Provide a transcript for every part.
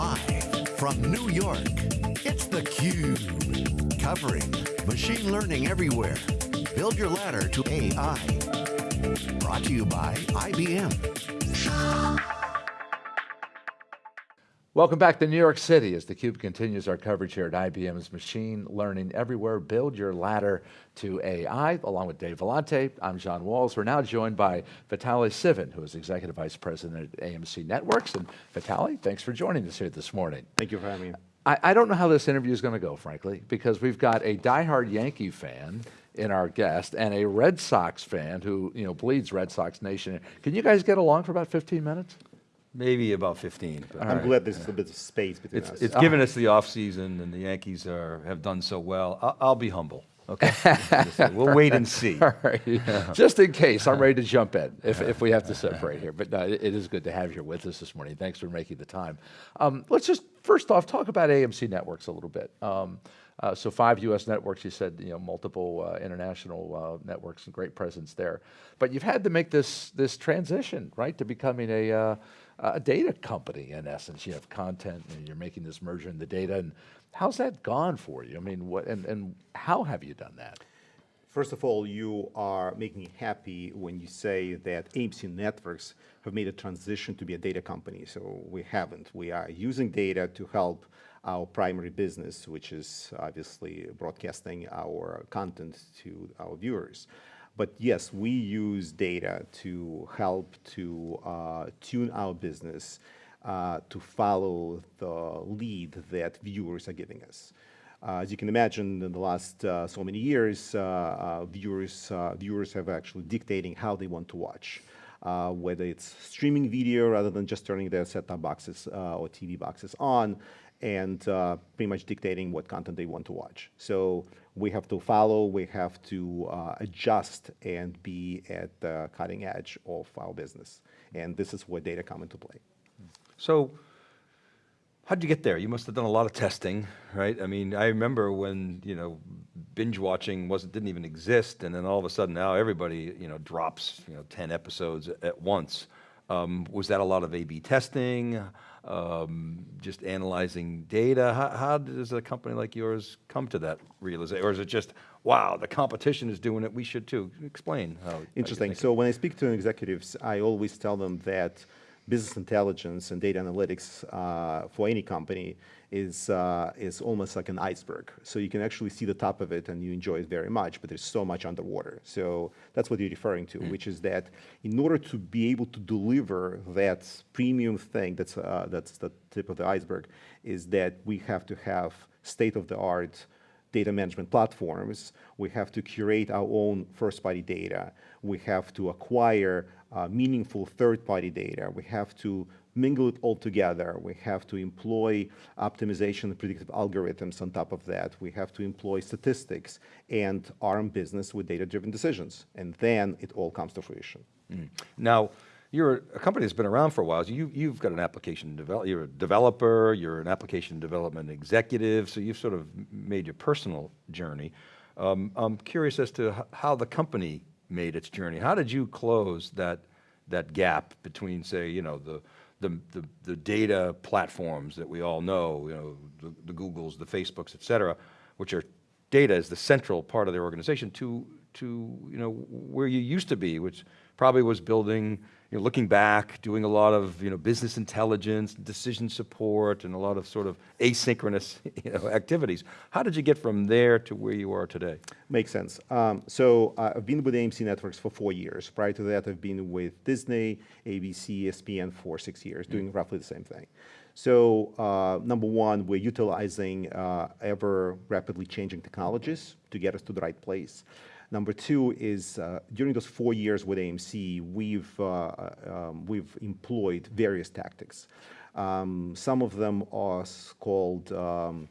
Live from New York, it's theCUBE. Covering machine learning everywhere. Build your ladder to AI. Brought to you by IBM. Welcome back to New York City as theCUBE continues our coverage here at IBM's Machine Learning Everywhere. Build your ladder to AI, along with Dave Vellante. I'm John Walls. We're now joined by Vitaly Tsivin, who is Executive Vice President at AMC Networks. And Vitaly, thanks for joining us here this morning. Thank you for having me. I, I don't know how this interview is going to go, frankly, because we've got a diehard Yankee fan in our guest and a Red Sox fan who you know bleeds Red Sox Nation. Can you guys get along for about 15 minutes? Maybe about 15. I'm right. glad there's a bit of space between it's, us. It's given us the off season and the Yankees are, have done so well. I'll, I'll be humble. Okay, we'll wait and see. Yeah. Just in case, I'm ready to jump in if, if we have to separate here. But no, it, it is good to have you with us this morning. Thanks for making the time. Um, let's just first off talk about AMC networks a little bit. Um, uh, so five U.S. networks, you said, you know, multiple uh, international uh, networks and great presence there. But you've had to make this this transition, right, to becoming a uh, a data company in essence. You have content and you're making this merger in the data. And how's that gone for you? I mean, what and, and how have you done that? First of all, you are making me happy when you say that AMC Networks have made a transition to be a data company. So we haven't. We are using data to help our primary business, which is obviously broadcasting our content to our viewers. But yes, we use data to help to uh, tune our business uh, to follow the lead that viewers are giving us. Uh, as you can imagine, in the last uh, so many years, uh, uh, viewers viewers have actually dictating how they want to watch. whether it's streaming video rather than just turning their set-top boxes or TV boxes on, and uh, pretty much dictating what content they want to watch. So we have to follow, we have to uh, adjust and be at the cutting edge of our business. And this is where data come into play. So how did you get there? You must have done a lot of testing, right? I mean, I remember when, you know, binge watching wasn't, didn't even exist, and then all of a sudden now everybody, you know, drops, you know, 10 episodes at once. Um, was that a lot of A-B testing? Um, just analyzing data? How, how, does a company like yours come to that realization? Or is it just, wow, the competition is doing it, we should too? Explain how. Interesting. So when I speak to executives, I always tell them that business intelligence and data analytics uh, for any company is, uh, is almost like an iceberg. So you can actually see the top of it and you enjoy it very much, but there's so much underwater. So that's what you're referring to, mm. which is that in order to be able to deliver that premium thing that's, uh, that's the tip of the iceberg, is that we have to have state-of-the-art data management platforms. We have to curate our own first-party data. We have to acquire uh, meaningful third-party data. We have to mingle it all together. We have to employ optimization and predictive algorithms on top of that. We have to employ statistics and arm business with data-driven decisions. And then it all comes to fruition. Mm. Now, you're a company that's been around for a while. So you, you've got an application develop. You're a developer. You're an application development executive. So you've sort of made your personal journey. Um, I'm curious as to how the company made its journey. How did you close that that gap between, say, you know, the the, the, the data platforms that we all know, you know, the, the Googles, the Facebooks, et cetera, which are data is the central part of their organization to, to you know, where you used to be, which probably was building you know, looking back, doing a lot of you know, business intelligence, decision support, and a lot of sort of asynchronous you know, activities. How did you get from there to where you are today? Makes sense. Um, so uh, I've been with AMC Networks for four years. Prior to that, I've been with Disney, ABC, ESPN for six years, doing mm -hmm. roughly the same thing. So uh, number one, we're utilizing uh, ever rapidly changing technologies to get us to the right place. Number two is uh, during those four years with AMC, we've, uh, um, we've employed various tactics. Um, some of them are called um,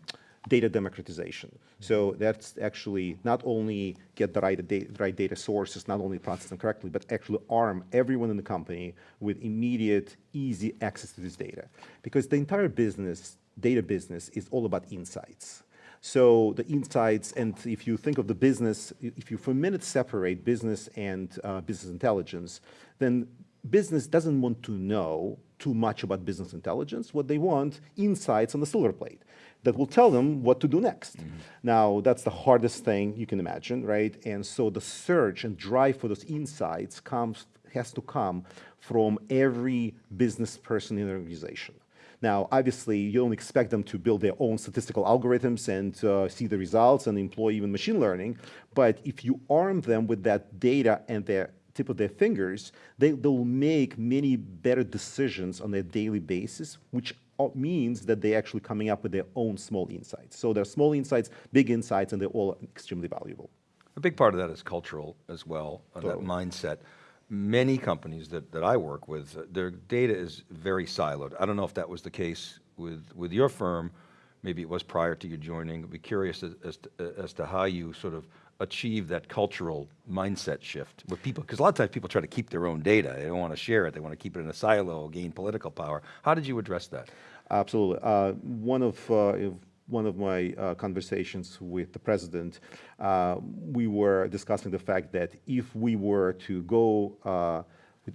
data democratization. So that's actually not only get the right, data, right data sources, not only process them correctly, but actually arm everyone in the company with immediate, easy access to this data. Because the entire business, data business, is all about insights. So the insights, and if you think of the business, if you for a minute separate business and uh, business intelligence, then business doesn't want to know too much about business intelligence. What they want, insights on the silver plate that will tell them what to do next. Now, that's the hardest thing you can imagine, right? And so the search and drive for those insights comes, has to come from every business person in the organization. Now, obviously, you don't expect them to build their own statistical algorithms and uh, see the results and employ even machine learning. But if you arm them with that data and their tip of their fingers, they, they'll make many better decisions on a daily basis, which means that they're actually coming up with their own small insights. So they're small insights, big insights, and they're all extremely valuable. A big part of that is cultural as well, uh, that mindset. Many companies that, that I work with, uh, their data is very siloed. I don't know if that was the case with, with your firm, maybe it was prior to you joining. I'd be curious as, as, to, uh, as to how you sort of achieve that cultural mindset shift with people, because a lot of times people try to keep their own data. They don't want to share it. They want to keep it in a silo, gain political power. How did you address that? Absolutely. Uh, one of uh, one of my uh, conversations with the president, uh, we were discussing the fact that if we were to go uh,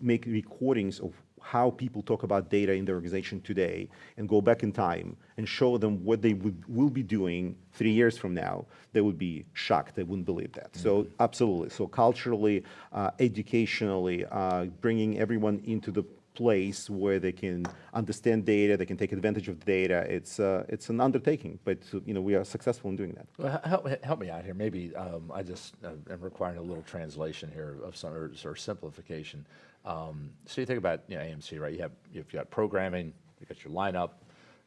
make recordings of how people talk about data in their organization today and go back in time and show them what they would, will be doing three years from now, they would be shocked. They wouldn't believe that. Mm -hmm. So mm-hmm. absolutely. So culturally, uh, educationally, uh, bringing everyone into the place where they can understand data, they can take advantage of data. It's uh, it's an undertaking, but you know we are successful in doing that. Well, help, help me out here. Maybe um, I just uh, am requiring a little translation here of some or, or simplification. Um, so you think about you know, AMC, right? You have you've got programming, you got your lineup.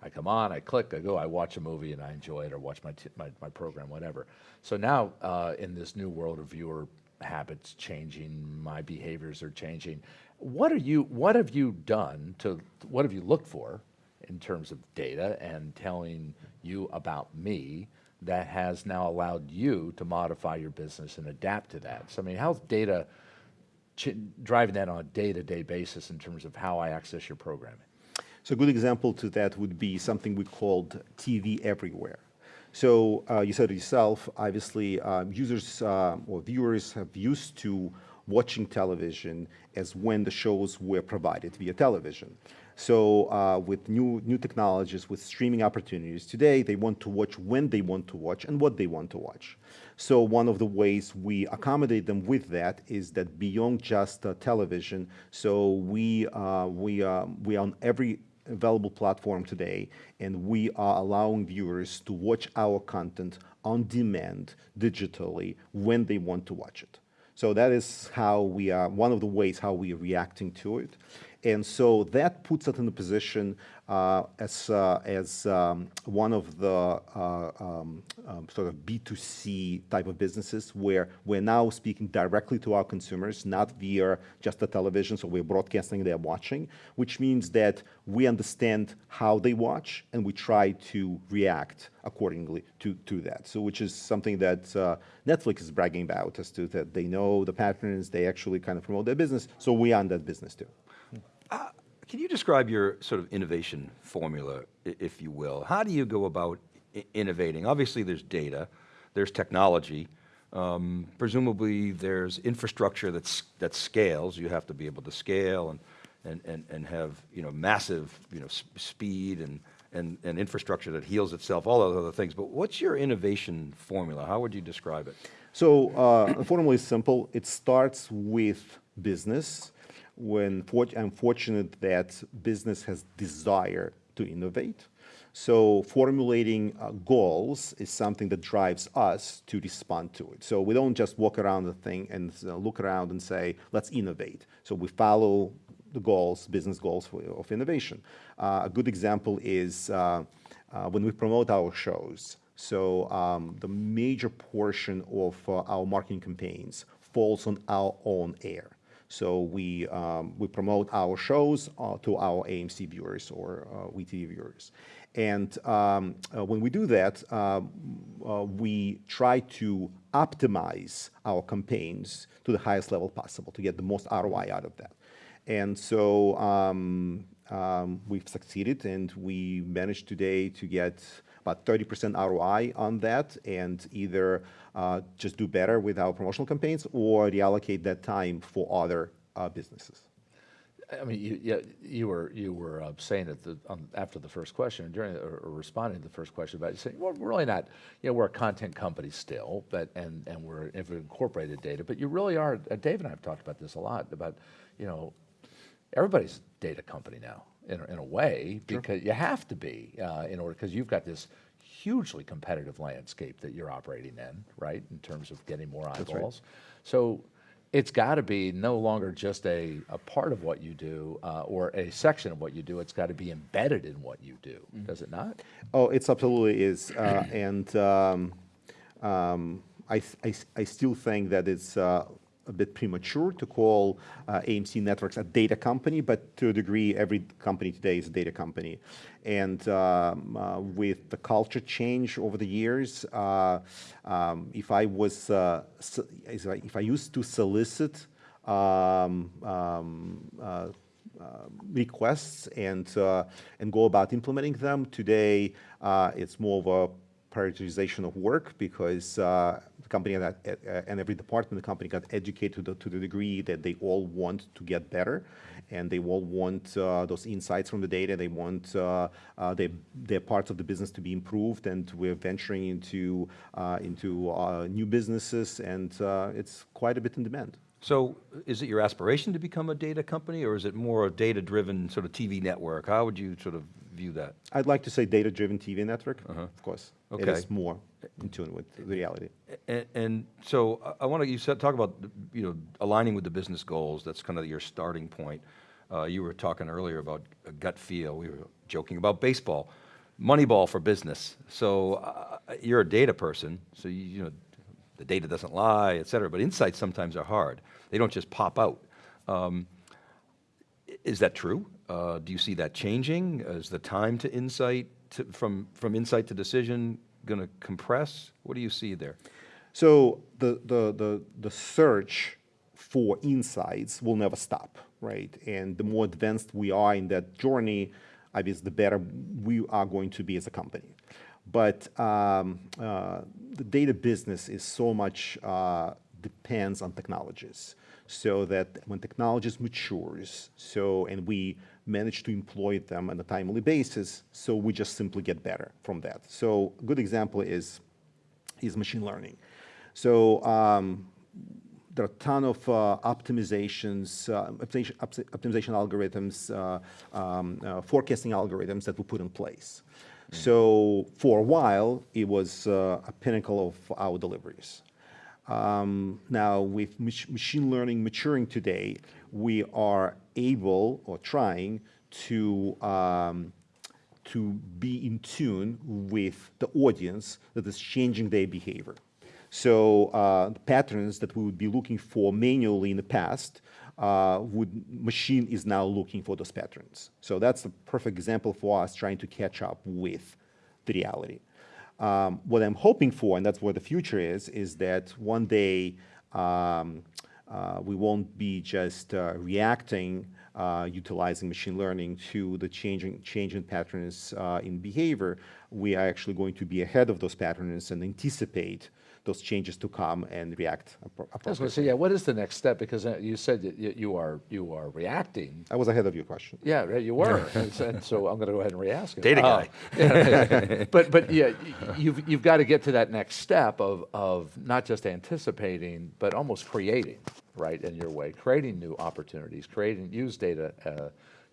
I come on, I click, I go, I watch a movie and I enjoy it, or watch my my, my, program, whatever. So now uh, in this new world of viewer habits changing, my behaviors are changing. What are you? What have you done to? What have you looked for in terms of data and telling you about me that has now allowed you to modify your business and adapt to that? So I mean, how's data driving that on a day-to-day -day basis in terms of how I access your programming? So a good example to that would be something we called TV everywhere. So uh, you said it yourself, obviously uh, users uh, or viewers have used to watching television as when the shows were provided via television. So uh, with new, new technologies, with streaming opportunities, today they want to watch when they want to watch and what they want to watch. So one of the ways we accommodate them with that is that beyond just uh, television, so we, uh, we, uh, we are on every available platform today, and we are allowing viewers to watch our content on demand digitally when they want to watch it. So that is how we are, one of the ways how we are reacting to it. And so that puts us in a position uh, as, uh, as um, one of the uh, um, um, sort of B2C type of businesses where we're now speaking directly to our consumers, not via just the television, so we're broadcasting they're watching, which means that we understand how they watch and we try to react accordingly to, to that. So which is something that uh, Netflix is bragging about as to that they know the patterns, they actually kind of promote their business, so we are in that business too. Uh, can you describe your sort of innovation formula, if you will? How do you go about innovating? Obviously there's data, there's technology, um, presumably there's infrastructure that's, that scales. You have to be able to scale and, and, and, and have you know, massive you know, speed and, and, and infrastructure that heals itself, all those other things. But what's your innovation formula? How would you describe it? So uh, the formula is simple. It starts with business when I'm fortunate that business has desire to innovate. So formulating uh, goals is something that drives us to respond to it. So we don't just walk around the thing and uh, look around and say, let's innovate. So we follow the goals, business goals for, of innovation. Uh, a good example is uh, uh, when we promote our shows. So um, the major portion of uh, our marketing campaigns falls on our own air. So we, um, we promote our shows uh, to our AMC viewers or uh, WeTV viewers. And um, uh, when we do that, um, uh, we try to optimize our campaigns to the highest level possible to get the most ROI out of that. And so um, um, we've succeeded and we managed today to get about 30% ROI on that and either uh, just do better with our promotional campaigns or reallocate that time for other uh, businesses. I mean, you, yeah, you were you were uh, saying at the um, after the first question during or, or responding to the first question about saying, well, we're really not, you know, we're a content company still, but and and we're if we incorporated data, but you really are. Uh, Dave and I have talked about this a lot about, you know, everybody's data company now in a, in a way because you have to be uh, in order because you've got this hugely competitive landscape that you're operating in, right? In terms of getting more eyeballs. So it's got to be no longer just a, a part of what you do uh, or a section of what you do. It's got to be embedded in what you do, does it not? Oh, it's absolutely is, uh, and um, um, I, I s- I still think that it's uh, a bit premature to call uh, AMC Networks a data company, but to a degree, every company today is a data company. And um, uh, with the culture change over the years, uh, um, if I was, uh, so- if I- used to solicit um, um, uh, uh, requests and and go about implementing them. Today, it's more of a prioritization of work because the company that, uh, and every department in the company got educated to the, to the degree that they all want to get better and they all want uh, those insights from the data. They want uh, uh, their, parts of the business to be improved and we're venturing into, uh, into uh, new businesses and it's quite a bit in demand. So is it your aspiration to become a data company, or is it more a data-driven sort of TV network? How would you sort of view that? I'd like to say data-driven TV network, of course. It Okay. is more in tune with the reality. And, and so I- I want to, you said, talk about, you know, aligning with the business goals. That's kind of your starting point. Uh, you were talking earlier about a gut feel. We were joking about baseball. Moneyball for business. So uh, you're a data person, so you, you know, the data doesn't lie, et cetera, but insights sometimes are hard. They don't just pop out. Um, is that true? Uh, do you see that changing? Is the time to insight, to, from, from insight to decision going to compress? What do you see there? So the, the, the, the search for insights will never stop, right? And the more advanced we are in that journey, obviously, the better we are going to be as a company. But um, uh, the data business is so much uh, depends on technologies. So that when technologies matures, so and we manage to employ them on a timely basis, so we just simply get better from that. So a good example is is machine learning. So um, there are a ton of uh, optimizations, uh, optimization, algorithms, uh, um, uh, forecasting algorithms that we put in place. So for a while, it was uh, a pinnacle of our deliveries. Um, now, with mach- machine learning maturing today, we are able or trying to um, to be in tune with the audience that is changing their behavior. So uh, patterns that we would be looking for manually in the past, uh, would machine is now looking for those patterns. So that's a perfect example for us trying to catch up with the reality. Um, what I'm hoping for, and that's where the future is, is that one day um, uh, we won't be just uh, reacting, uh, utilizing machine learning to the changing changing patterns uh, in behavior. We are actually going to be ahead of those patterns and anticipate those changes to come and react appro- I was going appropriately. to say, yeah, what is the next step? Because uh, you said that you you are, you are reacting. I was ahead of your question. Yeah, right, you were. And so- I'm going to go ahead and re-ask it. Data Uh, guy. yeah, But, but yeah, you've, you've got to get to that next step of, of not just anticipating, but almost creating, right, in your way, creating new opportunities, creating, use data uh,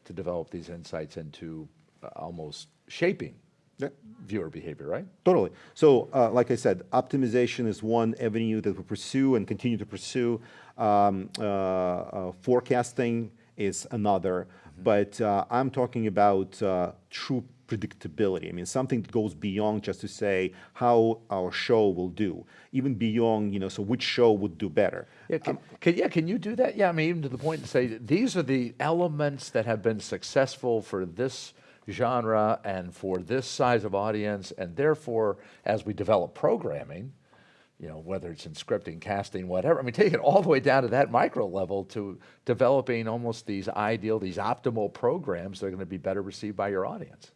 to develop these insights into uh, almost shaping Yeah. viewer behavior, right? Totally. So, uh, like I said, optimization is one avenue that we pursue and continue to pursue. Um, uh, uh, forecasting is another. But uh, I'm talking about uh, true predictability. I mean, something that goes beyond just to say how our show will do, even beyond, you know, so which show would do better. Yeah, can, can, yeah, can you do that? Yeah, I mean, even to the point to say these are the elements that have been successful for this genre and for this size of audience, and therefore, as we develop programming, you know, whether it's in scripting, casting, whatever, I mean, take it all the way down to that micro level to developing almost these ideal, these optimal programs that are going to be better received by your audience.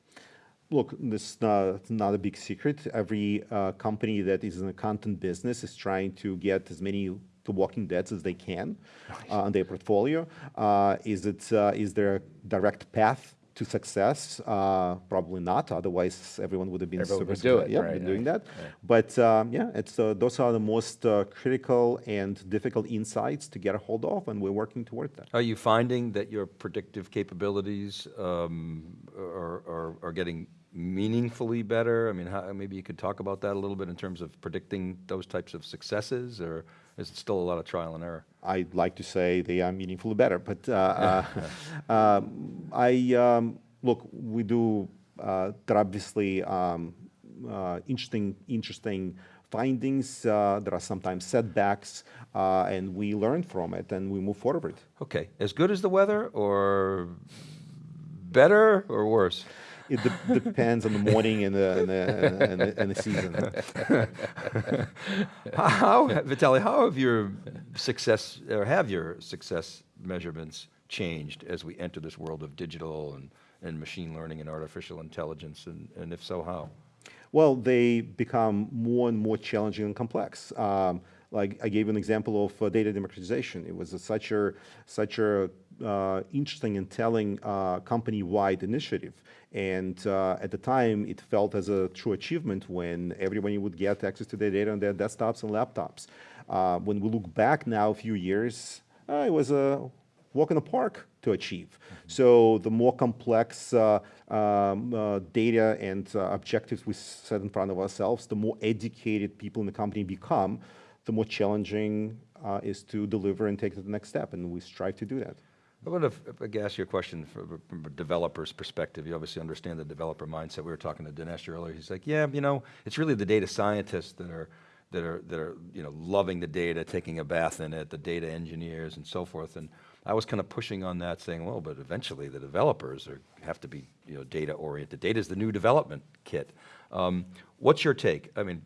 Look, this is not, not a big secret. Every uh, company that is in the content business is trying to get as many The Walking Dead as they can uh, on their portfolio. Uh, is it uh, is there a direct path to success? Uh, probably not. Otherwise, everyone would have been Everyone super do it, Yeah, right, been doing right, that. But um, yeah, it's uh, those are the most uh, critical and difficult insights to get a hold of, and we're working toward that. Are you finding that your predictive capabilities um, are, are, are getting meaningfully better? I mean, how, maybe you could talk about that a little bit in terms of predicting those types of successes, or is it still a lot of trial and error? I'd like to say they are meaningfully better, but uh, uh, um, I um, look. We do. Uh, there are obviously um, uh, interesting, interesting findings. Uh, there are sometimes setbacks, uh, and we learn from it and we move forward. Okay, as good as the weather, or better, or worse? It de- depends on the morning and the and the, and the, and the season. How, Vitaly, how have your success, or have your success measurements changed as we enter this world of digital and, and machine learning and artificial intelligence, and, and if so, how? Well, they become more and more challenging and complex. Um, like I gave an example of uh, data democratization. It was a, such a such a uh, interesting and telling uh, company-wide initiative. And uh, at the time, it felt as a true achievement when everybody would get access to their data on their desktops and laptops. Uh, when we look back now a few years, uh, it was a walk in the park to achieve. So the more complex uh, um, uh, data and uh, objectives we set in front of ourselves, the more educated people in the company become, the more challenging uh, is to deliver and take to the next step, and we strive to do that. I I could ask you a question from, from a developer's perspective. You obviously understand the developer mindset. We were talking to Dinesh earlier. He's like, yeah, you know, it's really the data scientists that are, that are, that are, you know, loving the data, taking a bath in it, the data engineers and so forth. And I was kind of pushing on that, saying, well, but eventually the developers are, have to be, you know, data oriented. Data is the new development kit. Um, what's your take? I mean,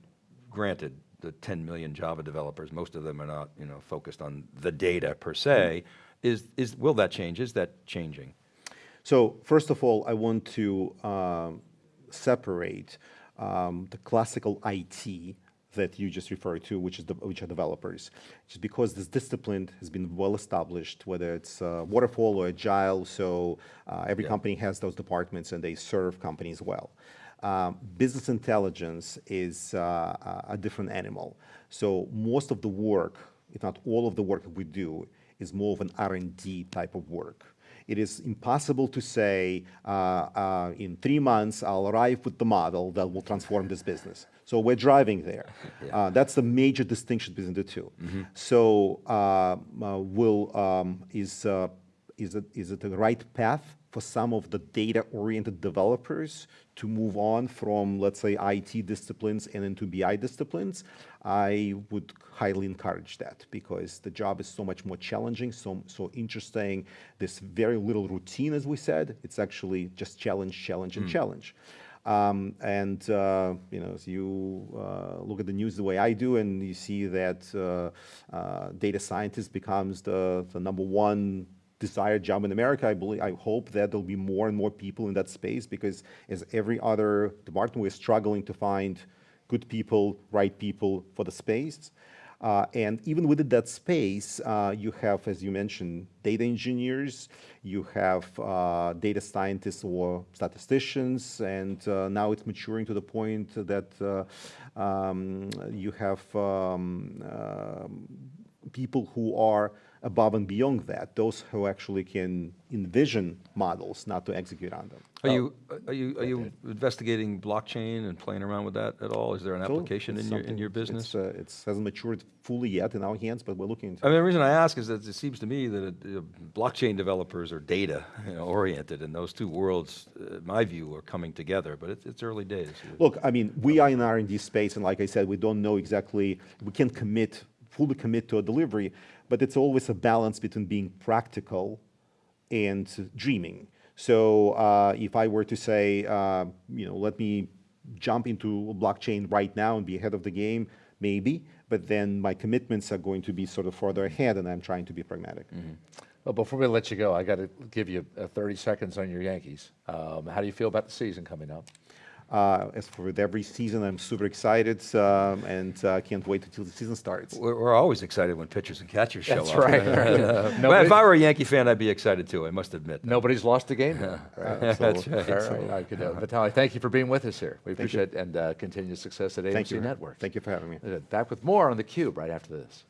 granted, the 10 million Java developers, most of them are not, you know, focused on the data per se. Is, is, will that change? Is that changing? So first of all, I want to um, separate um, the classical IT that you just referred to, which is the, which are developers, just because this discipline has been well established, whether it's uh, waterfall or agile. So uh, every Yeah. company has those departments, and they serve companies well. Um, business intelligence is uh, a- a different animal. So most of the work, if not all of the work that we do, is more of an R&D type of work. It is impossible to say uh, uh, in three months I'll arrive with the model that will transform this business. So we're driving there. Uh, that's the major distinction between the 2 So uh, uh, will um, is uh, is it is it the right path for some of the data-oriented developers to move on from, let's say, IT disciplines and into BI disciplines, I would highly encourage that because the job is so much more challenging, so, so interesting. There's very little routine, as we said. It's actually just challenge, challenge, and challenge. Um, and uh, you know, as you uh, look at the news the way I do, and you see that uh, uh, data scientist becomes the, the number one desired job in America. I believe, I hope that there'll be more and more people in that space because, as every other department, we're struggling to find good people, right people for the space. Uh, and even within that space, uh, you have, as you mentioned, data engineers, you have uh, data scientists or statisticians, and uh, now it's maturing to the point that uh, um, you have um, um, people who are above and beyond that, those who actually can envision models, not to execute on them. Are you, are you, are you investigating blockchain and playing around with that at all? Is there an Absolutely. application in your, in your business? It's, uh, it's hasn't matured fully yet in our hands, but we're looking into I it. mean, the reason I ask is that it seems to me that uh, blockchain developers are data you know, oriented, and those two worlds, uh, in my view, are coming together. But it's, it's early days. Look, I mean, we are in R&D space, and like I said, we don't know exactly, we can't commit, fully commit to a delivery, but it's always a balance between being practical and dreaming. So uh, if I were to say, uh, you know, let me jump into blockchain right now and be ahead of the game, maybe, but then my commitments are going to be sort of further ahead, and I'm trying to be pragmatic. Well, before we let you go, I got to give you uh, 30 seconds on your Yankees. Um, how do you feel about the season coming up? Uh, as for with every season, I'm super excited um, and uh, can't wait until the season starts. We're, we're always excited when pitchers and catchers show That's up. right. Well, Nobody- if I were a Yankee fan, I'd be excited too, I must admit. Nobody's lost a game. then, right? That's So, right. all right, I could, uh, Vitaly, thank you for being with us here. We you. appreciate it and uh, continued success at AMC Thank you. Networks. Thank you for having me. Uh, Back with more on theCUBE right after this.